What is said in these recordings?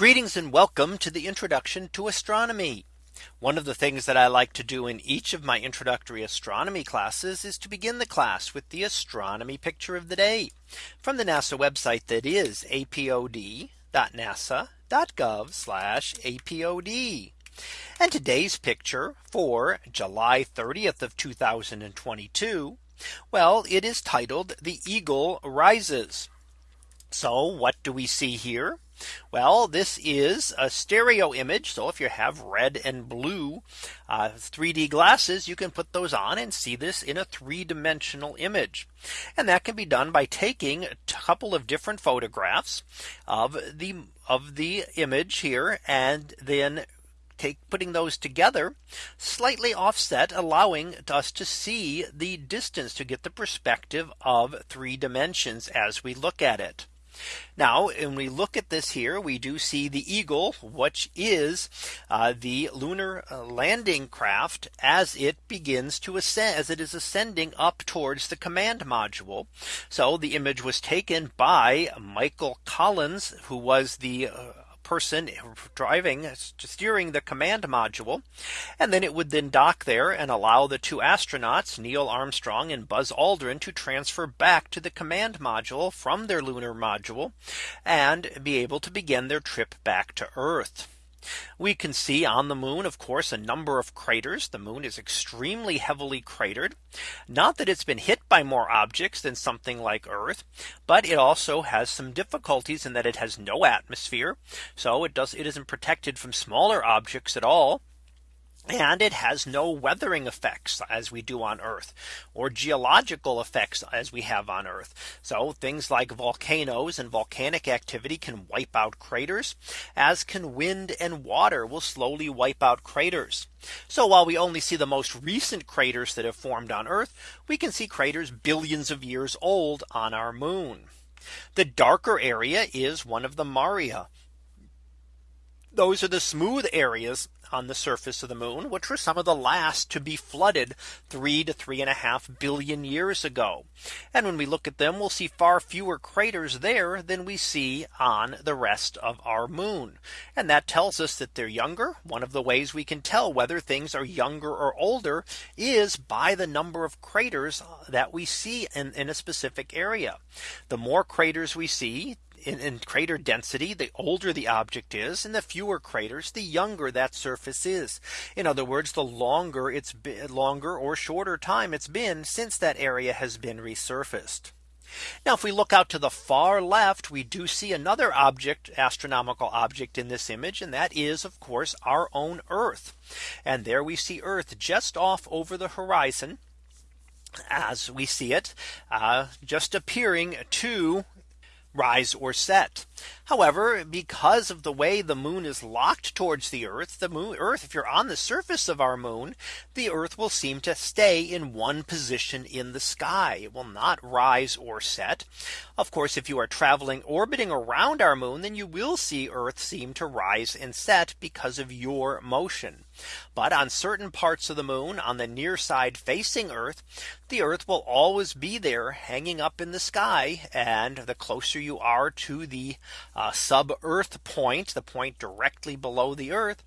Greetings and welcome to the introduction to astronomy. One of the things that I like to do in each of my introductory astronomy classes is to begin the class with the astronomy picture of the day from the NASA website that is apod.nasa.gov apod. And today's picture for July 30th of 2022. Well, it is titled the Eagle rises. So what do we see here? Well, this is a stereo image. So if you have red and blue uh, 3D glasses, you can put those on and see this in a three dimensional image. And that can be done by taking a couple of different photographs of the of the image here and then take putting those together slightly offset allowing us to see the distance to get the perspective of three dimensions as we look at it. Now, when we look at this here, we do see the Eagle, which is uh, the lunar uh, landing craft as it begins to ascend as it is ascending up towards the command module. So the image was taken by Michael Collins, who was the uh, person driving steering the command module. And then it would then dock there and allow the two astronauts Neil Armstrong and Buzz Aldrin to transfer back to the command module from their lunar module and be able to begin their trip back to Earth. We can see on the moon, of course, a number of craters. The moon is extremely heavily cratered. Not that it's been hit by more objects than something like Earth, but it also has some difficulties in that it has no atmosphere. So it does it isn't protected from smaller objects at all. And it has no weathering effects as we do on Earth or geological effects as we have on Earth. So things like volcanoes and volcanic activity can wipe out craters as can wind and water will slowly wipe out craters. So while we only see the most recent craters that have formed on Earth, we can see craters billions of years old on our moon. The darker area is one of the Maria. Those are the smooth areas on the surface of the moon, which were some of the last to be flooded three to three and a half billion years ago. And when we look at them, we'll see far fewer craters there than we see on the rest of our moon. And that tells us that they're younger. One of the ways we can tell whether things are younger or older is by the number of craters that we see in, in a specific area. The more craters we see, in, in, crater density, the older the object is and the fewer craters, the younger that surface is. In other words, the longer it's been longer or shorter time it's been since that area has been resurfaced. Now if we look out to the far left, we do see another object, astronomical object in this image. And that is, of course, our own Earth. And there we see Earth just off over the horizon as we see it uh, just appearing to rise or set. However, because of the way the moon is locked towards the Earth, the moon Earth, if you're on the surface of our moon, the Earth will seem to stay in one position in the sky. It will not rise or set. Of course, if you are traveling orbiting around our moon, then you will see Earth seem to rise and set because of your motion. But on certain parts of the moon on the near side facing Earth, the Earth will always be there hanging up in the sky. And the closer you are to the uh, sub Earth point, the point directly below the Earth,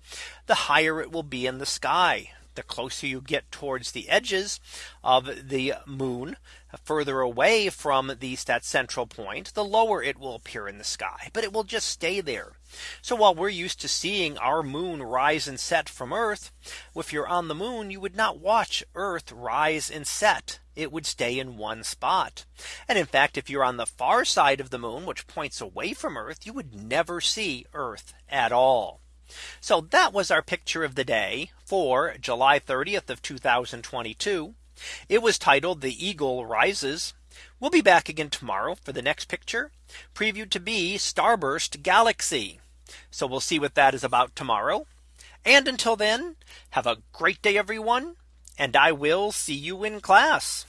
the higher it will be in the sky. The closer you get towards the edges of the moon, further away from the that central point, the lower it will appear in the sky, but it will just stay there. So while we're used to seeing our moon rise and set from Earth, if you're on the moon, you would not watch Earth rise and set it would stay in one spot. And in fact, if you're on the far side of the moon, which points away from Earth, you would never see Earth at all. So that was our picture of the day for July 30th of 2022. It was titled the Eagle rises. We'll be back again tomorrow for the next picture previewed to be Starburst Galaxy. So we'll see what that is about tomorrow. And until then, have a great day, everyone and I will see you in class.